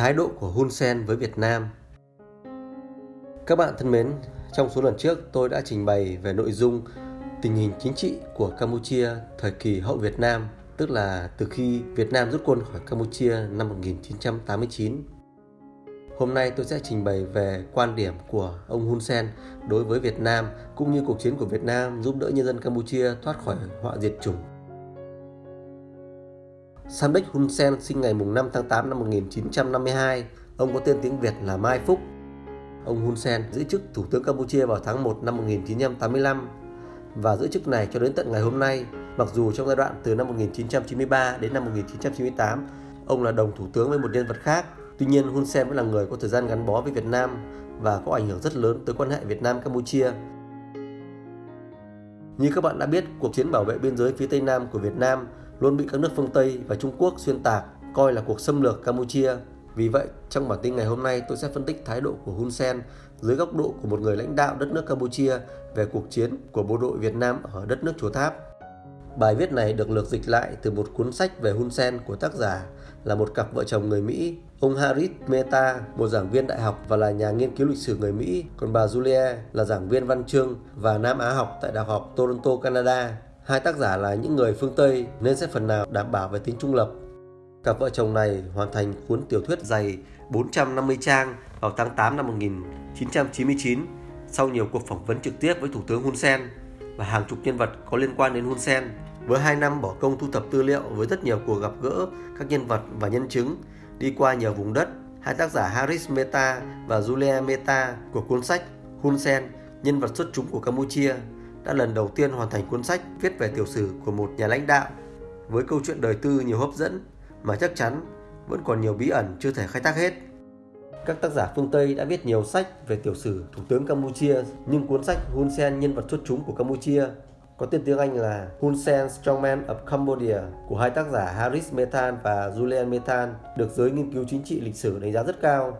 Thái độ của Hun Sen với Việt Nam Các bạn thân mến, trong số lần trước tôi đã trình bày về nội dung tình hình chính trị của Campuchia thời kỳ hậu Việt Nam, tức là từ khi Việt Nam rút quân khỏi Campuchia năm 1989. Hôm nay tôi sẽ trình bày về quan điểm của ông Hun Sen đối với Việt Nam cũng như cuộc chiến của Việt Nam giúp đỡ nhân dân Campuchia thoát khỏi họa diệt chủng Samdech Hun Sen sinh ngày 5 tháng 8 năm 1952. Ông có tên tiếng Việt là Mai Phúc. Ông Hun Sen giữ chức Thủ tướng Campuchia vào tháng 1 năm 1985 và giữ chức này cho đến tận ngày hôm nay. Mặc dù trong giai đoạn từ năm 1993 đến năm 1998, ông là đồng thủ tướng với một nhân vật khác. Tuy nhiên, Hun Sen vẫn là người có thời gian gắn bó với Việt Nam và có ảnh hưởng rất lớn tới quan hệ Việt Nam-Campuchia. Như các bạn đã biết, cuộc chiến bảo vệ biên giới phía Tây Nam của Việt Nam luôn bị các nước phương Tây và Trung Quốc xuyên tạc coi là cuộc xâm lược Campuchia. Vì vậy, trong bản tin ngày hôm nay tôi sẽ phân tích thái độ của Hun Sen dưới góc độ của một người lãnh đạo đất nước Campuchia về cuộc chiến của bộ đội Việt Nam ở đất nước Chùa Tháp. Bài viết này được lược dịch lại từ một cuốn sách về Hun Sen của tác giả là một cặp vợ chồng người Mỹ, ông Harris Mehta, một giảng viên đại học và là nhà nghiên cứu lịch sử người Mỹ, còn bà Julia là giảng viên văn chương và Nam Á học tại Đại học Toronto, Canada. Hai tác giả là những người phương Tây nên sẽ phần nào đảm bảo về tính trung lập. Cặp vợ chồng này hoàn thành cuốn tiểu thuyết dày 450 trang vào tháng 8 năm 1999 sau nhiều cuộc phỏng vấn trực tiếp với Thủ tướng Hun Sen và hàng chục nhân vật có liên quan đến Hun Sen. Với 2 năm bỏ công thu thập tư liệu với rất nhiều cuộc gặp gỡ các nhân vật và nhân chứng đi qua nhiều vùng đất, hai tác giả Harris Mehta và Julia Mehta của cuốn sách Hun Sen, nhân vật xuất chúng của Campuchia đã lần đầu tiên hoàn thành cuốn sách viết về tiểu sử của một nhà lãnh đạo với câu chuyện đời tư nhiều hấp dẫn mà chắc chắn vẫn còn nhiều bí ẩn chưa thể khai thác hết. Các tác giả phương Tây đã viết nhiều sách về tiểu sử Thủ tướng Campuchia, nhưng cuốn sách Hun Sen nhân vật xuất chúng của Campuchia có tên tiếng Anh là Hun Sen Strongman of Cambodia của hai tác giả Harris Methan và Julian Methan được giới nghiên cứu chính trị lịch sử đánh giá rất cao.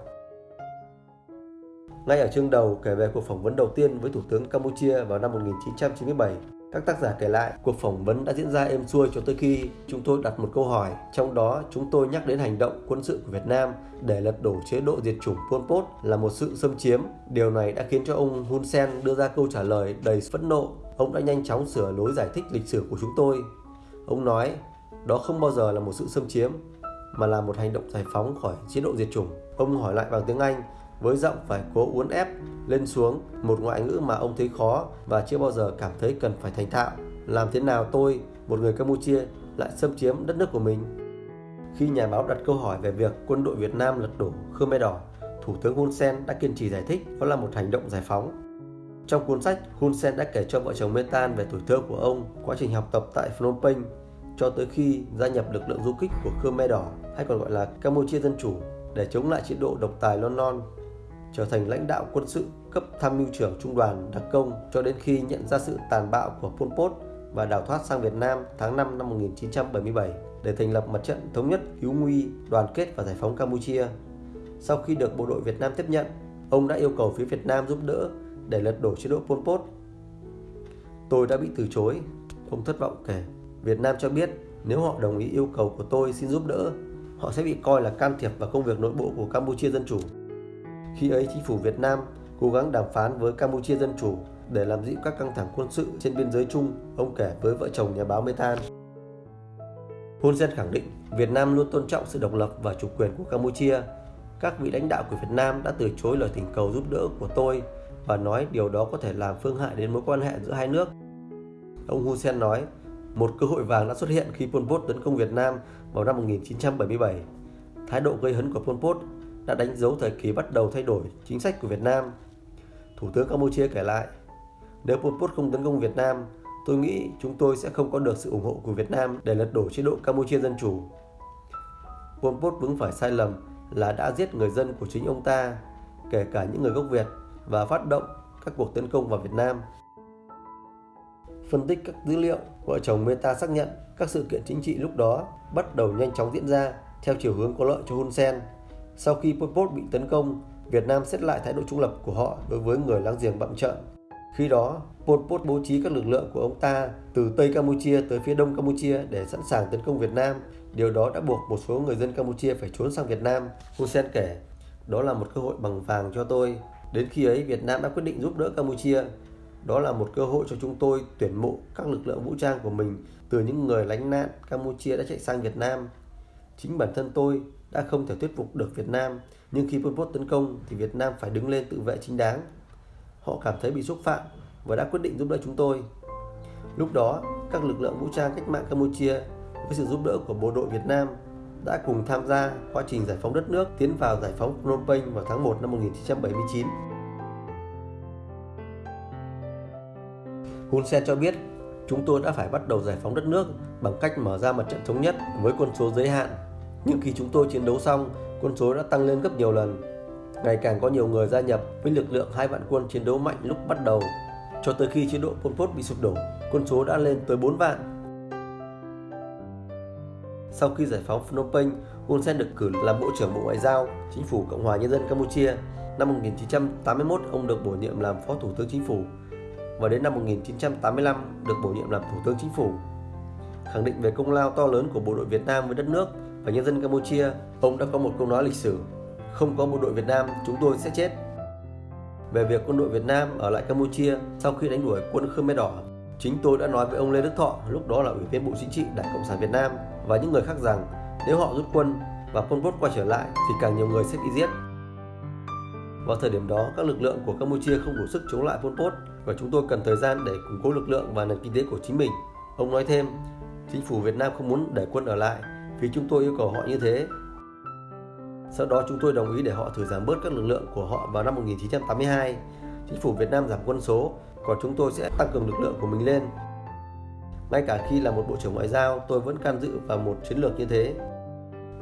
Ngay ở chương đầu kể về cuộc phỏng vấn đầu tiên với Thủ tướng Campuchia vào năm 1997, các tác giả kể lại cuộc phỏng vấn đã diễn ra êm xuôi cho tới khi chúng tôi đặt một câu hỏi, trong đó chúng tôi nhắc đến hành động quân sự của Việt Nam để lật đổ chế độ diệt chủng Pol Pot là một sự xâm chiếm. Điều này đã khiến cho ông Hun Sen đưa ra câu trả lời đầy phẫn nộ. Ông đã nhanh chóng sửa lối giải thích lịch sử của chúng tôi. Ông nói, đó không bao giờ là một sự xâm chiếm, mà là một hành động giải phóng khỏi chế độ diệt chủng. Ông hỏi lại bằng tiếng Anh, với giọng phải cố uốn ép lên xuống một ngoại ngữ mà ông thấy khó và chưa bao giờ cảm thấy cần phải thành thạo. Làm thế nào tôi, một người Campuchia, lại xâm chiếm đất nước của mình? Khi nhà báo đặt câu hỏi về việc quân đội Việt Nam lật đổ Khmer Đỏ, Thủ tướng Hun Sen đã kiên trì giải thích đó là một hành động giải phóng. Trong cuốn sách, Hun Sen đã kể cho vợ chồng Metan về tuổi thơ của ông, quá trình học tập tại Phnom Penh cho tới khi gia nhập lực lượng du kích của Khmer Đỏ hay còn gọi là Campuchia Dân Chủ để chống lại chế độ độc tài Lon Non trở thành lãnh đạo quân sự cấp tham mưu trưởng trung đoàn đặc công cho đến khi nhận ra sự tàn bạo của Pol Pot và đào thoát sang Việt Nam tháng 5 năm 1977 để thành lập mặt trận thống nhất hữu nguy, đoàn kết và giải phóng Campuchia. Sau khi được bộ đội Việt Nam tiếp nhận, ông đã yêu cầu phía Việt Nam giúp đỡ để lật đổ chế độ Pol Pot. Tôi đã bị từ chối, ông thất vọng kể. Việt Nam cho biết nếu họ đồng ý yêu cầu của tôi xin giúp đỡ, họ sẽ bị coi là can thiệp vào công việc nội bộ của Campuchia Dân Chủ. Khi ấy chính phủ Việt Nam cố gắng đàm phán với Campuchia Dân Chủ để làm dịu các căng thẳng quân sự trên biên giới chung, ông kể với vợ chồng nhà báo Methan. Hun Sen khẳng định Việt Nam luôn tôn trọng sự độc lập và chủ quyền của Campuchia. Các vị lãnh đạo của Việt Nam đã từ chối lời thỉnh cầu giúp đỡ của tôi và nói điều đó có thể làm phương hại đến mối quan hệ giữa hai nước. Ông Hun Sen nói, một cơ hội vàng đã xuất hiện khi Pol Pot tấn công Việt Nam vào năm 1977. Thái độ gây hấn của Pol Pot đã đánh dấu thời kỳ bắt đầu thay đổi chính sách của Việt Nam. Thủ tướng Campuchia kể lại, nếu Pol Pot không tấn công Việt Nam, tôi nghĩ chúng tôi sẽ không có được sự ủng hộ của Việt Nam để lật đổ chế độ Campuchia Dân Chủ. Pol Pot vướng phải sai lầm là đã giết người dân của chính ông ta, kể cả những người gốc Việt, và phát động các cuộc tấn công vào Việt Nam. Phân tích các dữ liệu, vợ chồng Meta xác nhận các sự kiện chính trị lúc đó bắt đầu nhanh chóng diễn ra theo chiều hướng có lợi cho Hun Sen sau khi Pol Pot bị tấn công, Việt Nam xét lại thái độ trung lập của họ đối với người láng giềng bậm trợn. Khi đó, Pol Pot bố trí các lực lượng của ông ta từ Tây Campuchia tới phía Đông Campuchia để sẵn sàng tấn công Việt Nam Điều đó đã buộc một số người dân Campuchia phải trốn sang Việt Nam. Hun Sen kể, đó là một cơ hội bằng vàng cho tôi. Đến khi ấy, Việt Nam đã quyết định giúp đỡ Campuchia. Đó là một cơ hội cho chúng tôi tuyển mộ các lực lượng vũ trang của mình từ những người lánh nạn Campuchia đã chạy sang Việt Nam. Chính bản thân tôi đã không thể thuyết phục được Việt Nam, nhưng khi Pol Pot tấn công thì Việt Nam phải đứng lên tự vệ chính đáng. Họ cảm thấy bị xúc phạm và đã quyết định giúp đỡ chúng tôi. Lúc đó, các lực lượng vũ trang cách mạng Campuchia với sự giúp đỡ của bộ đội Việt Nam đã cùng tham gia quá trình giải phóng đất nước tiến vào giải phóng Phnom Penh vào tháng 1 năm 1979. Hun Sen cho biết, chúng tôi đã phải bắt đầu giải phóng đất nước bằng cách mở ra mặt trận thống nhất với quân số giới hạn. Nhưng khi chúng tôi chiến đấu xong, quân số đã tăng lên gấp nhiều lần. Ngày càng có nhiều người gia nhập với lực lượng hai vạn quân chiến đấu mạnh lúc bắt đầu. Cho tới khi chế độ Pol Pot bị sụp đổ, quân số đã lên tới 4 vạn sau khi giải phóng Phnom Penh, Hun Sen được cử làm Bộ trưởng Bộ Ngoại giao Chính phủ Cộng hòa Nhân dân Campuchia. Năm 1981, ông được bổ nhiệm làm Phó Thủ tướng Chính phủ và đến năm 1985 được bổ nhiệm làm Thủ tướng Chính phủ. Khẳng định về công lao to lớn của bộ đội Việt Nam với đất nước và nhân dân Campuchia, ông đã có một câu nói lịch sử: "Không có bộ đội Việt Nam, chúng tôi sẽ chết." Về việc quân đội Việt Nam ở lại Campuchia sau khi đánh đuổi quân Khmer Đỏ, chính tôi đã nói với ông Lê Đức Thọ, lúc đó là Ủy viên Bộ Chính trị Đảng Cộng sản Việt Nam và những người khác rằng nếu họ rút quân và Pol Pot quay trở lại thì càng nhiều người sẽ bị giết. Vào thời điểm đó, các lực lượng của Campuchia không đủ sức chống lại Pol Pot và chúng tôi cần thời gian để củng cố lực lượng và nền kinh tế của chính mình. Ông nói thêm, chính phủ Việt Nam không muốn để quân ở lại vì chúng tôi yêu cầu họ như thế. Sau đó chúng tôi đồng ý để họ thử giảm bớt các lực lượng của họ vào năm 1982. Chính phủ Việt Nam giảm quân số, còn chúng tôi sẽ tăng cường lực lượng của mình lên ngay cả khi là một bộ trưởng ngoại giao, tôi vẫn can dự vào một chiến lược như thế.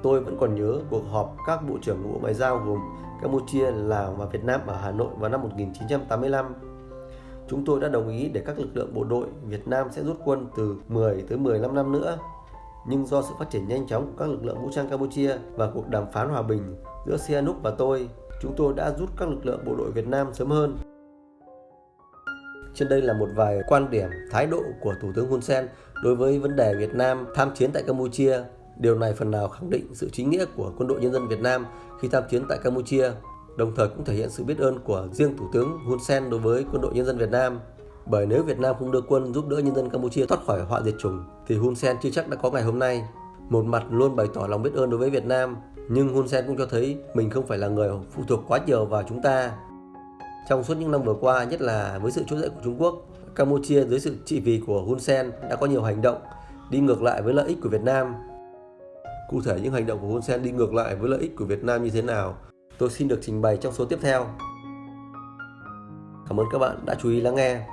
Tôi vẫn còn nhớ cuộc họp các bộ trưởng bộ ngoại giao gồm Campuchia, Lào và Việt Nam ở Hà Nội vào năm 1985. Chúng tôi đã đồng ý để các lực lượng bộ đội Việt Nam sẽ rút quân từ 10 tới 15 năm nữa. Nhưng do sự phát triển nhanh chóng của các lực lượng vũ trang Campuchia và cuộc đàm phán hòa bình giữa Sihanouk và tôi, chúng tôi đã rút các lực lượng bộ đội Việt Nam sớm hơn. Trên đây là một vài quan điểm, thái độ của Thủ tướng Hun Sen đối với vấn đề Việt Nam tham chiến tại Campuchia. Điều này phần nào khẳng định sự chính nghĩa của quân đội nhân dân Việt Nam khi tham chiến tại Campuchia, đồng thời cũng thể hiện sự biết ơn của riêng Thủ tướng Hun Sen đối với quân đội nhân dân Việt Nam. Bởi nếu Việt Nam không đưa quân giúp đỡ nhân dân Campuchia thoát khỏi họa diệt chủng, thì Hun Sen chưa chắc đã có ngày hôm nay. Một mặt luôn bày tỏ lòng biết ơn đối với Việt Nam, nhưng Hun Sen cũng cho thấy mình không phải là người phụ thuộc quá nhiều vào chúng ta trong suốt những năm vừa qua, nhất là với sự trỗi dậy của Trung Quốc, Campuchia dưới sự trị vì của Hun Sen đã có nhiều hành động đi ngược lại với lợi ích của Việt Nam. Cụ thể những hành động của Hun Sen đi ngược lại với lợi ích của Việt Nam như thế nào, tôi xin được trình bày trong số tiếp theo. Cảm ơn các bạn đã chú ý lắng nghe.